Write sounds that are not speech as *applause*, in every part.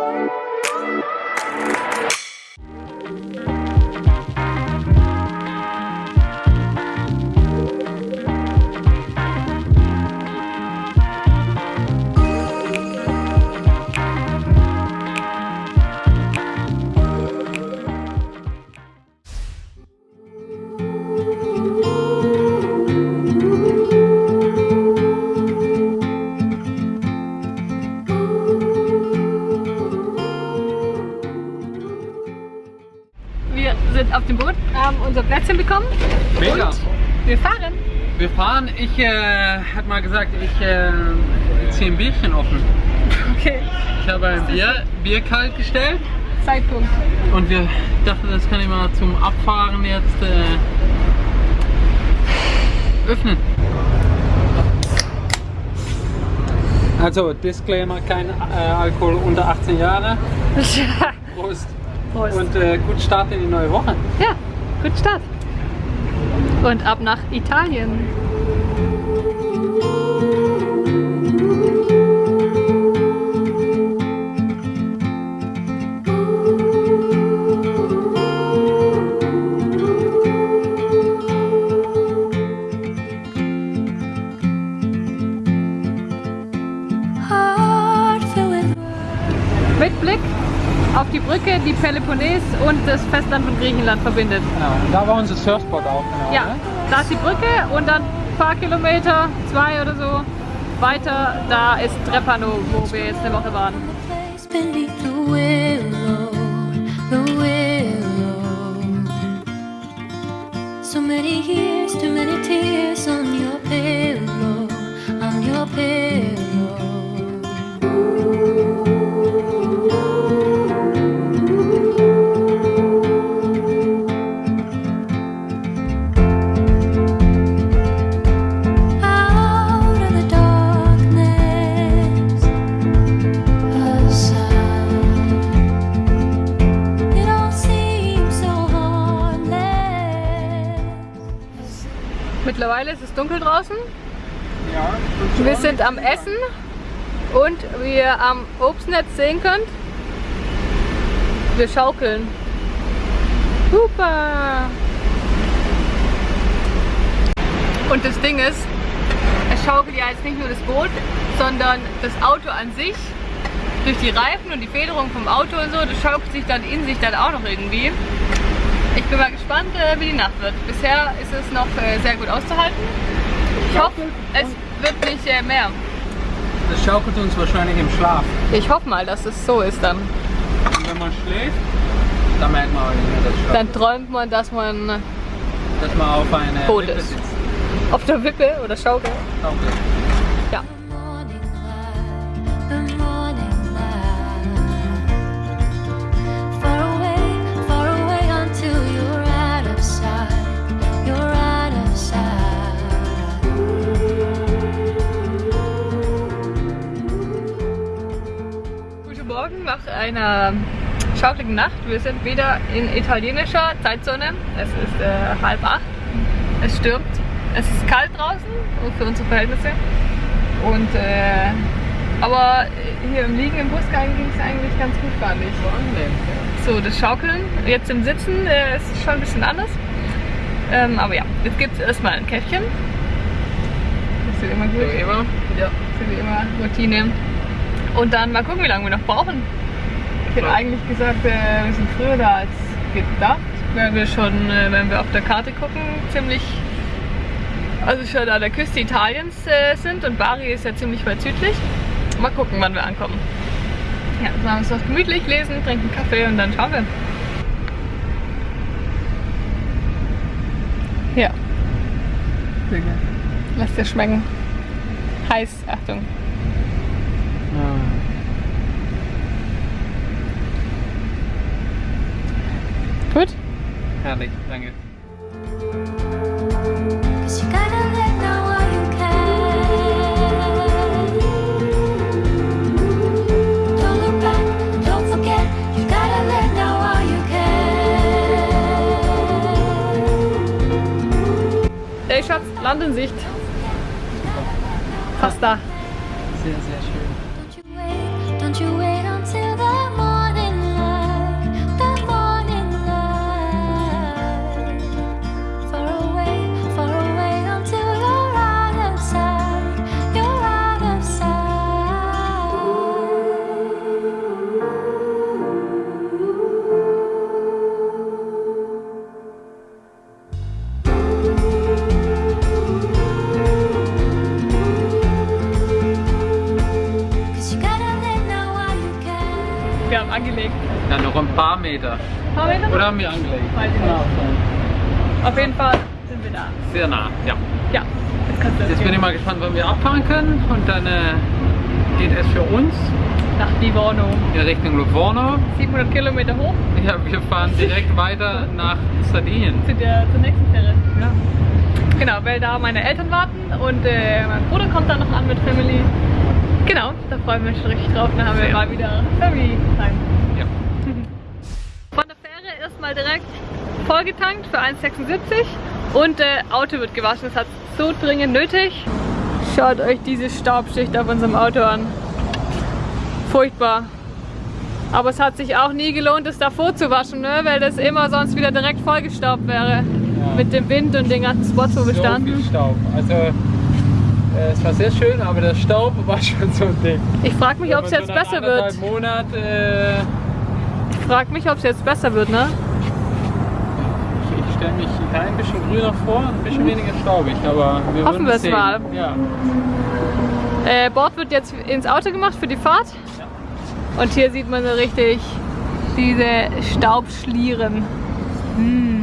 Wir Wir fahren, ich äh, hat mal gesagt, ich äh, ziehe ein Bierchen offen. Okay, Ich habe ein Bier, Bier kalt gestellt Zeitpunkt. und wir dachten, das kann ich mal zum Abfahren jetzt äh, öffnen. Also Disclaimer, kein äh, Alkohol unter 18 Jahre. *laughs* Prost. Prost. Und äh, gut Start in die neue Woche. Ja, gut Start. Und ab nach Italien. Brücke, die Peloponnes und das Festland von Griechenland verbindet. Genau. Und da war unser Surfspot auch. Genau, Ja, ne? da ist die Brücke und dann ein paar Kilometer, zwei oder so, weiter, da ist Trepano, wo wir jetzt eine Woche waren. So many years, too many tears on your draußen. Ja. Wir sind am Essen und wie ihr am Obstnetz sehen könnt, wir schaukeln. Super! Und das Ding ist, es schaukelt ja jetzt nicht nur das Boot, sondern das Auto an sich. Durch die Reifen und die Federung vom Auto und so, das schaukelt sich dann in sich dann auch noch irgendwie. Ich bin mal gespannt, äh, wie die Nacht wird. Bisher ist es noch äh, sehr gut auszuhalten. Ich hoffe, es wird nicht äh, mehr. Das schaukelt uns wahrscheinlich im Schlaf. Ich hoffe mal, dass es so ist dann. Und wenn man schläft, dann merkt man auch nicht mehr, dass es Dann schaukelt. träumt man, dass man Dass man auf eine Tot Wippe ist. sitzt. auf der Wippe oder Schaukel. Schaukelt. Morgen nach einer schaukeligen Nacht. Wir sind wieder in italienischer Zeitzone. Es ist äh, halb acht. Es stürmt. Es ist kalt draußen für unsere Verhältnisse. Und äh, aber hier im Liegen im Bus ging es eigentlich ganz gut, fand ich. So, das Schaukeln. Jetzt im Sitzen äh, ist schon ein bisschen anders. Ähm, aber ja, jetzt gibt es erstmal ein Käffchen. Das wird immer gut. So immer. Ja, das ist wie immer Routine. Und dann mal gucken, wie lange wir noch brauchen. Ich hätte Ja. eigentlich gesagt, äh, wir sind früher da als gedacht, weil wir schon, äh, wenn wir auf der Karte gucken, ziemlich, also schon an der Küste Italiens äh, sind und Bari ist ja ziemlich weit südlich. Mal gucken, wann wir ankommen. Ja, jetzt machen wir uns was gemütlich, lesen, trinken Kaffee und dann schauen wir. Ja. Lass dir schmecken. Heiß, Achtung. Oder haben wir angelegt? Auf jeden Fall sind wir da. Sehr nah, ja. Ja, jetzt kannst du Jetzt bin ich mal gespannt, wann wir abfahren können. Und dann äh, geht es für uns nach Livorno. in Richtung Livorno. 700 Kilometer hoch Ja, wir fahren direkt weiter *laughs* nach Sardinien. zu der zur nächsten Fähre. Genau, weil da meine Eltern warten und äh, mein Bruder kommt dann noch an mit Family. Genau, da freuen wir uns schon richtig drauf. Dann haben wir Sehr. mal wieder Family Time. Ja. Von der Erstmal direkt vollgetankt für 1,76 und äh, Auto wird gewaschen. Das hat so dringend nötig. Schaut euch diese Staubschicht auf unserem Auto an. Furchtbar. Aber es hat sich auch nie gelohnt, es davor zu waschen, ne? weil das immer sonst wieder direkt vollgestaubt wäre. Mit dem Wind und den ganzen Spots, wo wir So standen. viel Staub. Also, äh, es war sehr schön, aber der Staub *laughs* war schon so dick. Ich frage mich, ob es jetzt so besser wird. Monat, äh, Ich frage mich, ob es jetzt besser wird, ne? Ich stelle mich ein bisschen grüner vor, ein bisschen weniger staubig, aber wir Hoffen wir es sehen. mal. Ja. Äh, Bord wird jetzt ins Auto gemacht für die Fahrt. Und hier sieht man so richtig diese Staubschlieren. Hm.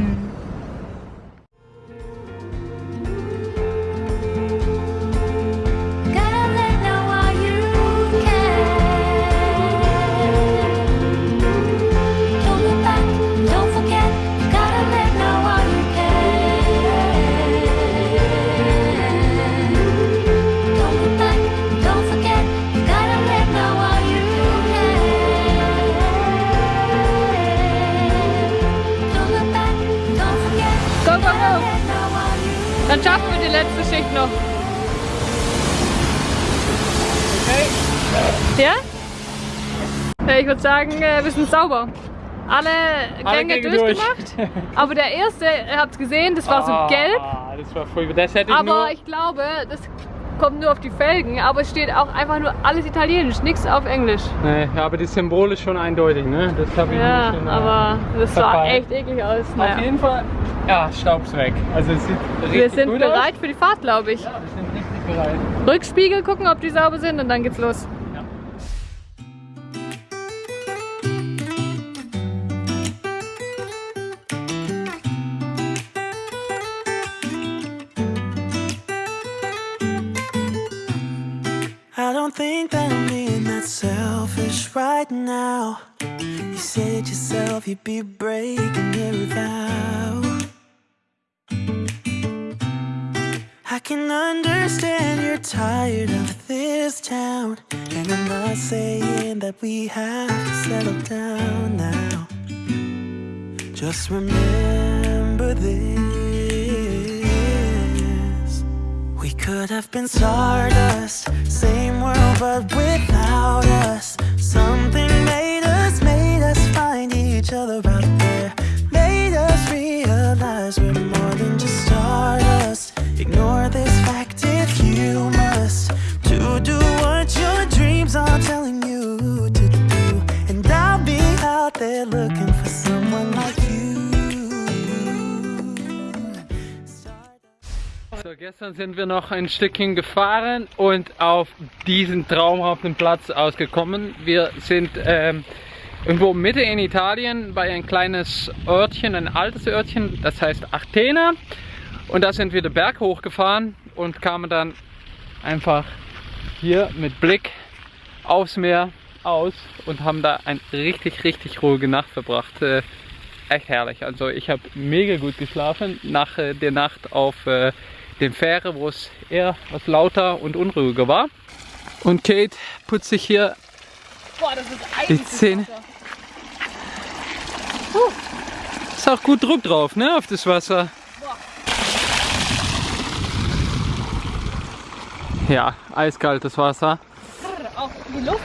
Würde sagen, äh, wir sind sauber. Alle, Alle Gänge Gänge durch. durchgemacht. Aber der erste, ihr habt es gesehen, das war so Ah, gelb. Das war voll, das hätte ich Aber ich glaube, das kommt nur auf die Felgen. Aber es steht auch einfach nur alles Italienisch, nichts auf Englisch. Nee, aber das Symbol ist schon eindeutig, ne? Das habe ich Ja, nicht in, äh, aber das sah echt eklig aus. Auf Naja. jeden Fall, ja, Staub's weg. Also es sieht richtig Wir sind gut bereit aus. für die Fahrt, glaube ich. Ja, wir sind richtig bereit. Rückspiegel gucken, ob die sauber sind und dann geht's los. Right now. You said yourself you'd be breaking every vow. I can understand you're tired of this town. And I'm not saying that we have to settle down now. Just remember this. Could have been stardust, same world but without us. Something made us, made us find each other out there. Made us realize we're more gestern sind wir noch ein Stückchen gefahren und auf diesen traumhaften Platz ausgekommen. Wir sind ähm, irgendwo Mitte in Italien bei ein kleines Örtchen, ein altes Örtchen, das heißt Athena. Und da sind wir den Berg hochgefahren und kamen dann einfach hier mit Blick aufs Meer aus und haben da eine richtig, richtig ruhige Nacht verbracht. Äh, echt herrlich. Also ich habe mega gut geschlafen nach äh, der Nacht auf äh, dem Fähre, wo es eher was lauter und unruhiger war. Und Kate putzt sich hier Boah, das ist Die Zähne. ist auch gut Druck drauf, ne, auf das Wasser. Ja, eiskaltes Wasser. Auch die Luft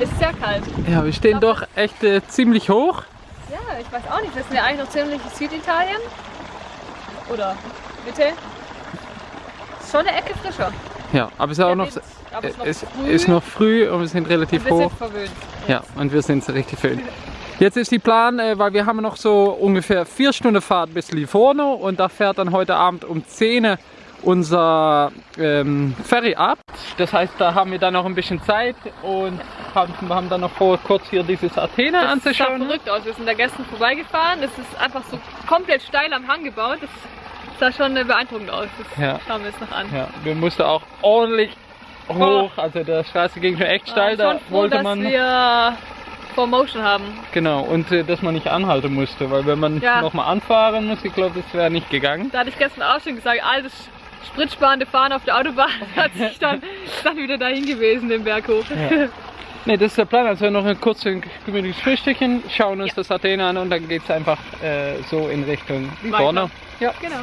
ist sehr kalt. Ja, wir stehen doch echt äh, ziemlich hoch. Ja, ich weiß auch nicht. Wir sind ja eigentlich noch ziemlich Süditalien. Oder Mitte. Ist schon eine Ecke frischer. Ja, aber es ist auch noch, es es ist noch früh. ist noch früh und wir sind relativ Wir sind hoch. verwöhnt. Ja, und wir sind richtig schön. Jetzt ist die Plan, äh, weil wir haben noch so ungefähr vier Stunden Fahrt bis Livorno und da fährt dann heute Abend um 10 Uhr unser ähm, Ferry ab. Das heißt, da haben wir dann noch ein bisschen Zeit und haben, haben dann noch vor, kurz hier dieses Athena Das sah anzuschauen. verrückt aus. Wir sind da gestern vorbeigefahren. Das ist einfach so komplett steil am Hang gebaut. Das sah schon beeindruckend aus. Das Ja. schauen wir uns noch an. Ja, wir mussten auch ordentlich hoch, also der Straße ging schon echt steil, da froh, wollte dass man wir Promotion haben. genau und äh, dass man nicht anhalten musste, weil wenn man Ja. nochmal anfahren muss, ich glaube, das wäre nicht gegangen. Da hatte ich gestern auch schon gesagt, altes spritsparende Fahren auf der Autobahn *laughs* hat sich dann, *laughs* dann wieder dahin gewesen, den Berg hoch. Ja. Ne, das ist der Plan. Also noch ein kurzes gemütliches Frühstückchen, schauen uns Ja. das Athena an und dann geht es einfach äh, so in Richtung vorne. Ja. Genau.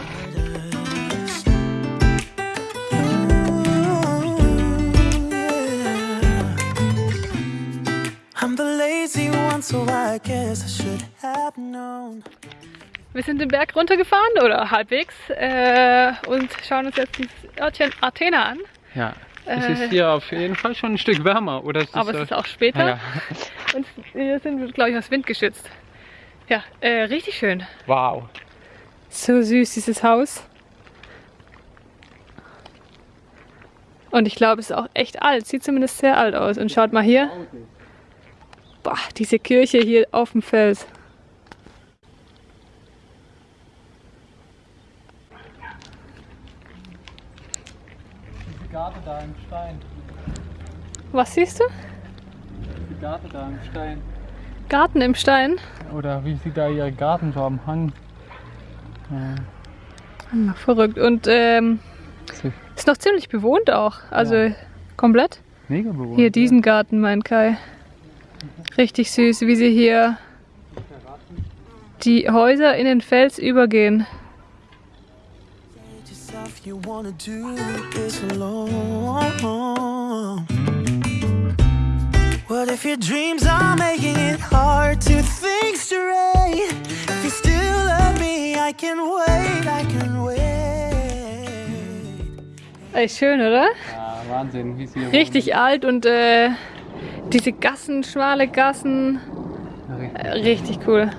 I'm the lazy one, so I guess I should have known. Wir sind den Berg runtergefahren oder halbwegs äh, und schauen uns jetzt dieses Örtchen Athena an. ja. Es Äh. ist hier auf jeden Fall schon ein Stück wärmer, oder? ist Aber es ist auch später ja. und wir sind, glaube ich, aus Wind geschützt. Ja, äh, richtig schön. Wow. So süß, dieses Haus. Und ich glaube, es ist auch echt alt. Sieht zumindest sehr alt aus. Und schaut mal hier. Boah, diese Kirche hier auf dem Fels. Garten da im Stein. Was siehst du? Garten da im Stein. Garten im Stein. Oder wie sie da ihre Garten so am Hang. Hm, Verrückt. Und ähm, ist noch ziemlich bewohnt auch. Also komplett. Mega bewohnt. Hier diesen Garten, meint Kai. Richtig süß, wie sie hier die Häuser in den Fels übergehen. You wanna do this alone. What if your dreams are making it hard to think straight? If you still love me, I can wait, I can wait. Ey, schön, oder? Ja, Wahnsinn, wie sie hier Richtig alt und äh, diese Gassen, schmale Gassen. wohnen. Richtig. Äh, richtig cool.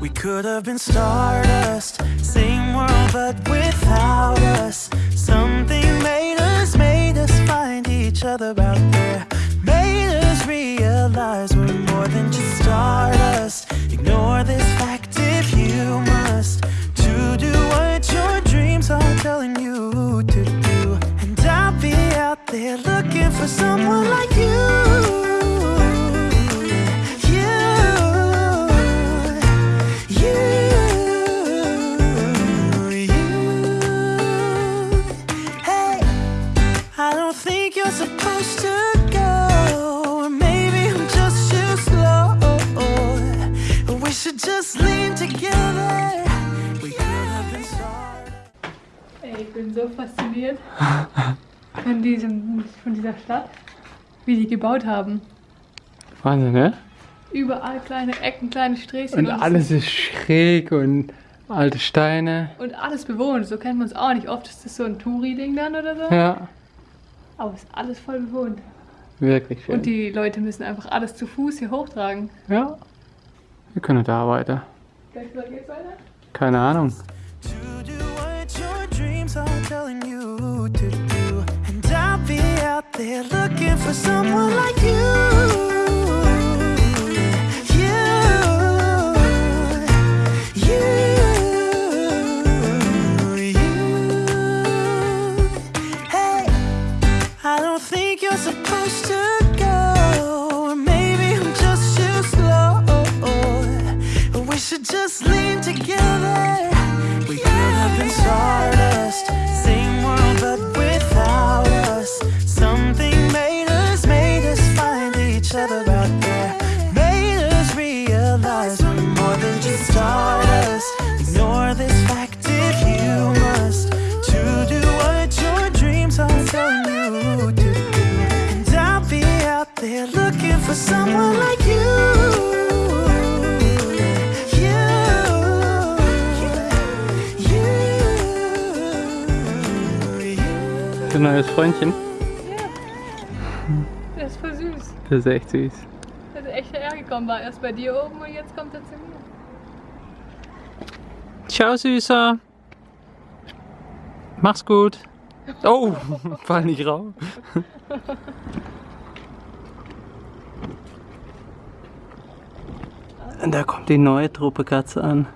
We could have been stardust, same world but without us. Something made us, made us find each other out there. Made us realize we're more than just stardust. Ignore this fact if you must. To do what your dreams are telling you to do. And I'll be out there looking for someone like you. Ich bin so fasziniert von, diesem, von dieser Stadt, wie die gebaut haben. Wahnsinn, ne? Überall kleine Ecken, kleine Sträßchen. Und es alles ist schräg und alte Steine. Und alles bewohnt. So kennt man es auch nicht. Oft ist das so ein Touri-Ding dann oder so. Ja, Aber es ist alles voll bewohnt. wirklich schön. Und die Leute müssen einfach alles zu Fuß hier hochtragen. ja, wir können da weiter. Gleich geht's weiter? Keine Ahnung. Looking for someone like. You, Neues Freundchen. Das ist voll süß. Das ist echt süß. Also echt hergekommen war. Erst bei dir oben und jetzt kommt er zu mir. Ciao, Süßer. Mach's gut. Oh, *laughs* fall nicht. Und da kommt die neue Truppe Katze an.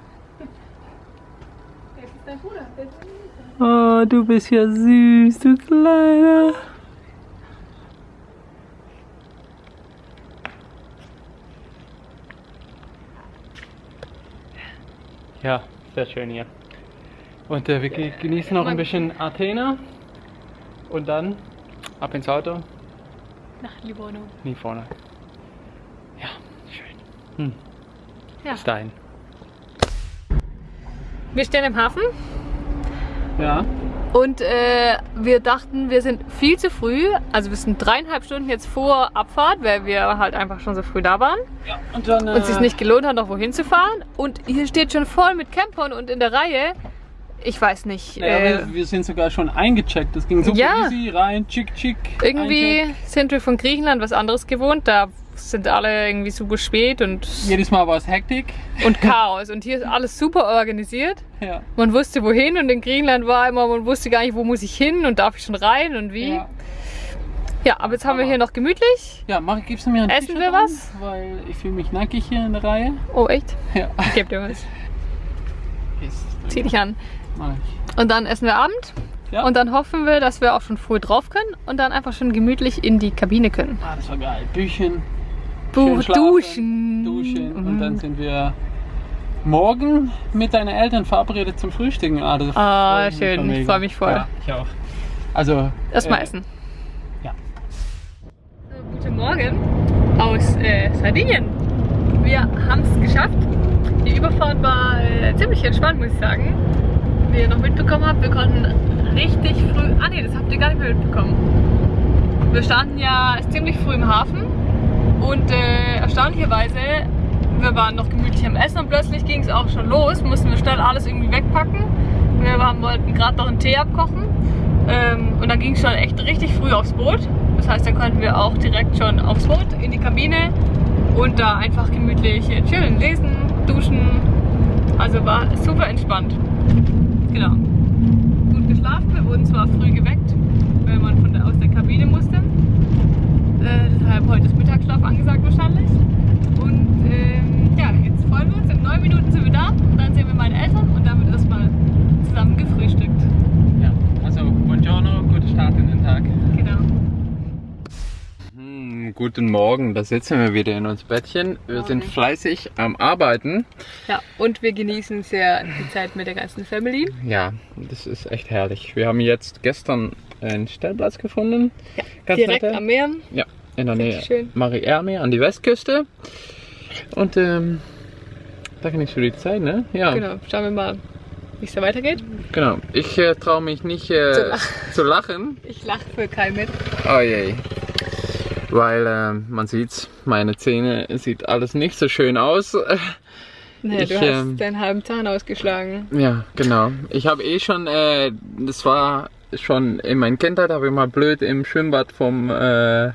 Oh, du bist ja süß, du Kleiner. Ja, sehr schön hier. Und äh, wir ge- genießen noch ein bisschen Athena. Und dann ab ins Auto. Nach Livorno. Nie vorne. Ja, schön. Hm. Ja. Bis dahin. Wir stehen im Hafen Ja. und äh, wir dachten, wir sind viel zu früh. Also wir sind dreieinhalb Stunden jetzt vor Abfahrt, weil wir halt einfach schon so früh da waren. Und dann. und es sich nicht gelohnt hat, noch wohin zu fahren. Und hier steht schon voll mit Campern und in der Reihe, ich weiß nicht, Naja, äh, wir, wir sind sogar schon eingecheckt. Das ging super Ja. easy, rein, chick, chick. irgendwie sind wir von Griechenland was anderes gewohnt. Da sind alle irgendwie super spät und, Jedes Mal war es Hektik. und Chaos. Und hier ist alles super organisiert. Ja. Man wusste wohin und in Griechenland war immer, man wusste gar nicht, wo muss ich hin und darf ich schon rein und wie. Ja, Ja, aber jetzt haben wir Hammer. hier noch gemütlich. ja mach, gibst du mir ein Essen wir an? was? Weil ich fühle mich nackig hier in der Reihe. Oh, echt? Ja. Ich geb dir was. Zieh dich an. Und dann essen wir Abend. Ja. Und dann hoffen wir, dass wir auch schon früh drauf können und dann einfach schon gemütlich in die Kabine können. Ah, das war geil. Büchen, schön schlafen, duschen. duschen und Mhm. dann sind wir morgen mit deinen Eltern verabredet zum Frühstücken. Ah, das Ah, schön. Ich mega. freu mich voll. Ja, ich auch. Also Erstmal äh, essen. ja. So, guten Morgen aus äh, Sardinien. Wir haben es geschafft. Die Überfahrt war äh, ziemlich entspannt, muss ich sagen. Wie ihr noch mitbekommen habt, wir konnten richtig früh. Ah ne, das habt ihr gar nicht mehr mitbekommen. Wir standen ja ziemlich früh im Hafen und äh, erstaunlicherweise, wir waren noch gemütlich am Essen und plötzlich ging es auch schon los, mussten wir schnell alles irgendwie wegpacken. Wir haben, wollten gerade noch einen Tee abkochen ähm, und dann ging es schon echt richtig früh aufs Boot. Das heißt, dann konnten wir auch direkt schon aufs Boot, in die Kabine und da einfach gemütlich chillen, lesen, duschen. Also war super entspannt. Genau. Gut geschlafen. Wir wurden zwar früh geweckt, weil man von der, aus der Kabine musste. Äh, deshalb heute ist Mittagsschlaf angesagt wahrscheinlich. Und ähm, ja, jetzt freuen wir uns. In neun Minuten sind wir da und dann sehen wir meine Eltern und dann wird erstmal zusammen gefrühstückt. Ja, also buongiorno, guten Start in den Tag. Genau. Hm, guten Morgen, da sitzen wir wieder in uns Bettchen. Wir sind Morgen. fleißig am Arbeiten. Ja, und wir genießen sehr die Zeit mit der ganzen Family. Ja, das ist echt herrlich. Wir haben jetzt gestern einen Stellplatz gefunden. Ja, Ganz Direkt nette. am Meer. Ja, in der Nähe. Marie-Erme an die Westküste. Und ähm, da genießt du die Zeit, ne? Ja, Genau, schauen wir mal, wie es da weitergeht. genau. Ich äh, traue mich nicht äh, Zu lachen. zu lachen. Ich lache für Kai mit. Oh je. Weil ähm, man sieht's, meine Zähne sieht alles nicht so schön aus. Naja, Ich, du hast ähm, deinen halben Zahn ausgeschlagen. Ja, genau. Ich habe eh schon, äh, das war schon in meiner Kindheit, habe ich mal blöd im Schwimmbad vom, äh, äh,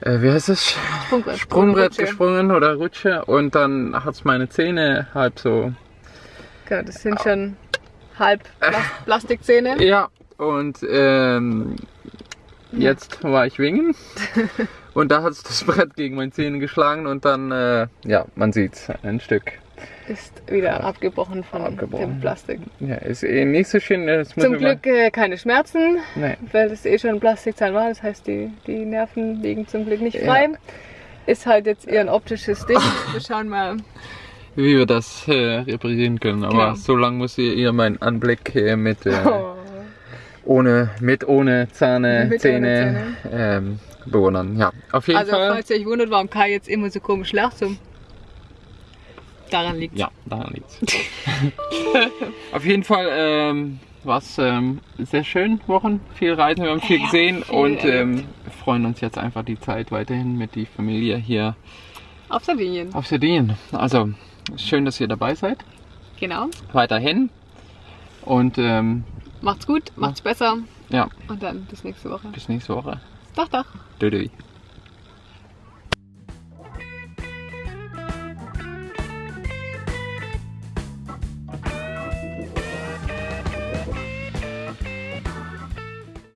wie heißt es? Sprungbrett. Sprungbrett gesprungen oder Rutsche und dann hat's meine Zähne halb so. Genau, das sind schon halb Plas Plastikzähne. Ja, und ähm, jetzt war ich wingen *laughs* und da hat's das Brett gegen meine Zähne geschlagen und dann, äh, ja, man sieht's, ein Stück. Ist wieder abgebrochen von Abgebrochen. dem Plastik. Ja, ist eh nicht so schön. Zum Glück äh, keine Schmerzen, Nee. weil das eh schon Plastikzahn war. Das heißt, die, die Nerven liegen zum Glück nicht Ja. frei. Ist halt jetzt eher ein optisches Ding. *laughs* Wir schauen mal. wie wir das äh, reparieren können. Aber Genau. so lange muss ihr, ihr meinen Anblick äh, mit, äh, Oh. ohne, mit ohne Zähne, Mit ohne Zähne ähm, bewundern. Ja, auf jeden Also, Fall. falls ihr euch wundert, warum Kai jetzt immer so komisch lacht, so. Daran liegt Ja, daran liegt's. *laughs* auf jeden Fall ähm, war es ähm, sehr schön, Wochen, viel Reisen, wir haben viel Ja, gesehen viel und ähm, freuen uns jetzt einfach die Zeit weiterhin mit die Familie hier Auf Sardinien. auf Sardinien. Also schön, dass ihr dabei seid. Genau. Weiterhin. Und ähm, Macht's gut, macht's besser ja, und dann bis nächste Woche. bis nächste Woche. Doch, doch. Dödö.